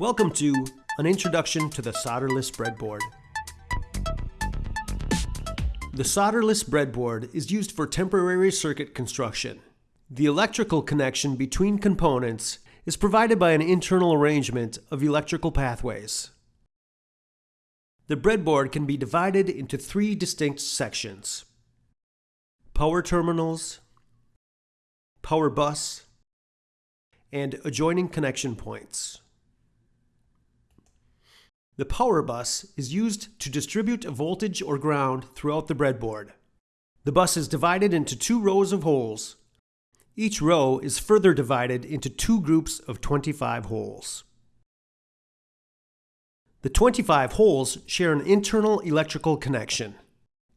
Welcome to An Introduction to the Solderless Breadboard. The solderless breadboard is used for temporary circuit construction. The electrical connection between components is provided by an internal arrangement of electrical pathways. The breadboard can be divided into three distinct sections. Power terminals, power bus, and adjoining connection points. The power bus is used to distribute a voltage or ground throughout the breadboard. The bus is divided into two rows of holes. Each row is further divided into two groups of 25 holes. The 25 holes share an internal electrical connection.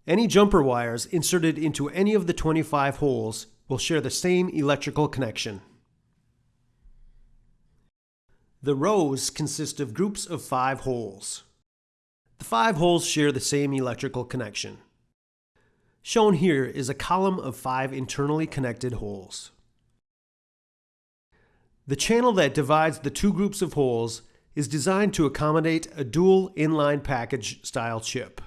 Any jumper wires inserted into any of the 25 holes will share the same electrical connection. The rows consist of groups of five holes. The five holes share the same electrical connection. Shown here is a column of five internally connected holes. The channel that divides the two groups of holes is designed to accommodate a dual inline package style chip.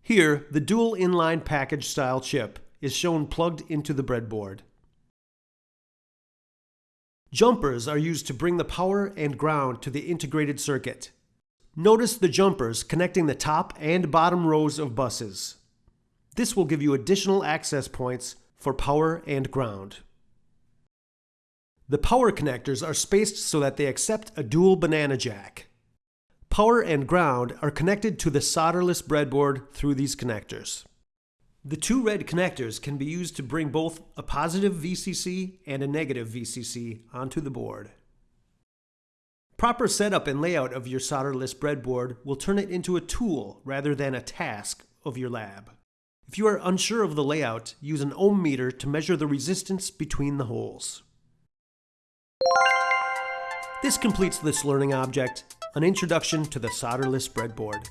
Here, the dual inline package style chip is shown plugged into the breadboard. Jumpers are used to bring the power and ground to the integrated circuit. Notice the jumpers connecting the top and bottom rows of buses. This will give you additional access points for power and ground. The power connectors are spaced so that they accept a dual banana jack. Power and ground are connected to the solderless breadboard through these connectors. The two red connectors can be used to bring both a positive VCC and a negative VCC onto the board. Proper setup and layout of your solderless breadboard will turn it into a tool rather than a task of your lab. If you are unsure of the layout, use an ohm meter to measure the resistance between the holes. This completes this learning object, an introduction to the solderless breadboard.